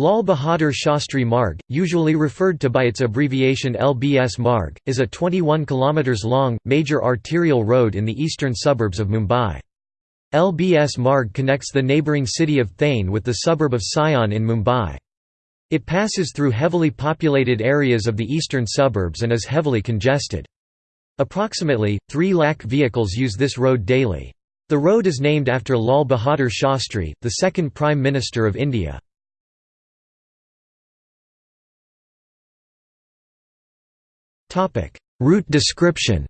Lal Bahadur Shastri Marg, usually referred to by its abbreviation LBS Marg, is a 21 km long, major arterial road in the eastern suburbs of Mumbai. LBS Marg connects the neighbouring city of Thane with the suburb of Sion in Mumbai. It passes through heavily populated areas of the eastern suburbs and is heavily congested. Approximately, 3 lakh vehicles use this road daily. The road is named after Lal Bahadur Shastri, the second Prime Minister of India. Route description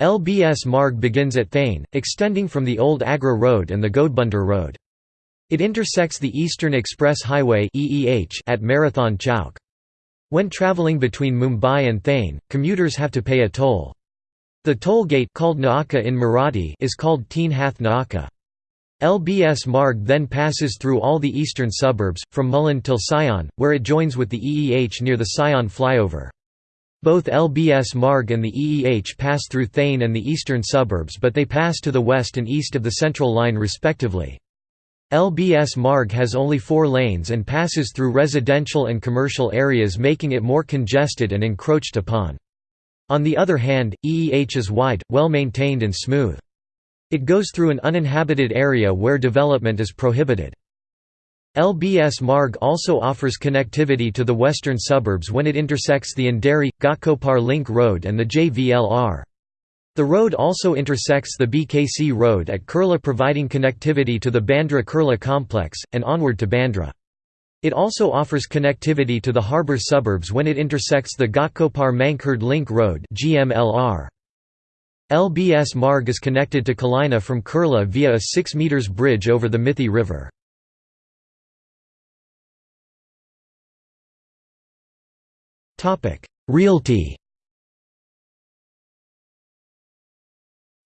LBS Marg begins at Thane, extending from the old Agra Road and the Godbunder Road. It intersects the Eastern Express Highway at Marathon Chowk. When travelling between Mumbai and Thane, commuters have to pay a toll. The toll gate called Naaka in Marathi is called Teen Hath Naaka. LBS Marg then passes through all the eastern suburbs, from Mulund till Sion, where it joins with the EEH near the Sion flyover. Both LBS Marg and the EEH pass through Thane and the eastern suburbs but they pass to the west and east of the Central Line respectively. LBS Marg has only four lanes and passes through residential and commercial areas making it more congested and encroached upon. On the other hand, EEH is wide, well maintained and smooth. It goes through an uninhabited area where development is prohibited. LBS Marg also offers connectivity to the western suburbs when it intersects the Andheri Ghatkopar Link Road and the JVLR. The road also intersects the BKC Road at Kurla providing connectivity to the Bandra Kurla complex, and onward to Bandra. It also offers connectivity to the harbour suburbs when it intersects the Ghatkopar Mankhurd Link Road GMLR. LBS Marg is connected to Kalina from Kurla via a 6 metres bridge over the Mithi River. Realty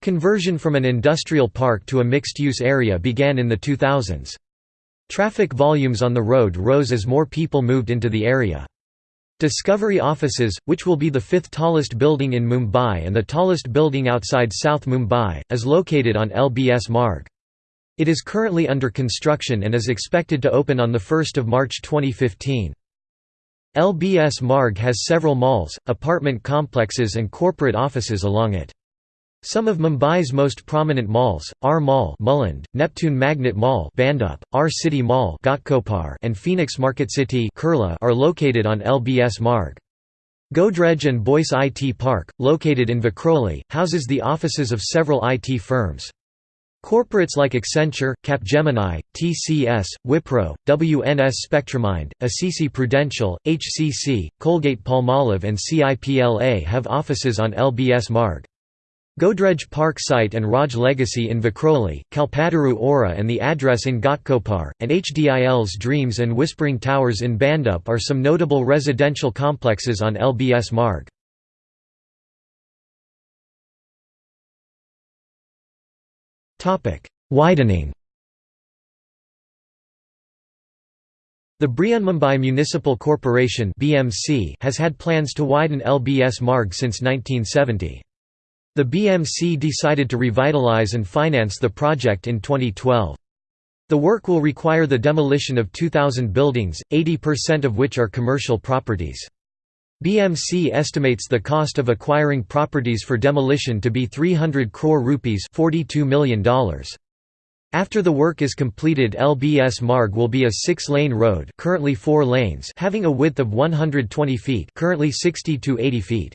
Conversion from an industrial park to a mixed-use area began in the 2000s. Traffic volumes on the road rose as more people moved into the area. Discovery Offices, which will be the fifth tallest building in Mumbai and the tallest building outside South Mumbai, is located on LBS Marg. It is currently under construction and is expected to open on 1 March 2015. LBS Marg has several malls, apartment complexes and corporate offices along it. Some of Mumbai's most prominent malls, R Mall Mulund, Neptune Magnet Mall Bhandup, R City Mall Ghatkopar, and Phoenix Market City Kurla are located on LBS Marg. Godrej and Boyce IT Park, located in Vikhroli, houses the offices of several IT firms. Corporates like Accenture, Capgemini, TCS, Wipro, WNS Spectramind, ICICI Prudential, HCC, Colgate-Palmolive and CIPLA have offices on LBS Marg. Godrej Park site and Raj Legacy in Vikhroli, Kalpataru Aura and the address in Ghatkopar, and HDIL's Dreams and Whispering Towers in Bhandup are some notable residential complexes on LBS Marg. Widening The Brihanmumbai Municipal Corporation has had plans to widen LBS Marg since 1970. The BMC decided to revitalize and finance the project in 2012. The work will require the demolition of 2,000 buildings, 80% of which are commercial properties. BMC estimates the cost of acquiring properties for demolition to be 300 crore rupees $42 million. After the work is completed LBS Marg will be a six-lane road currently four lanes having a width of 120 feet currently 60 to 80 feet.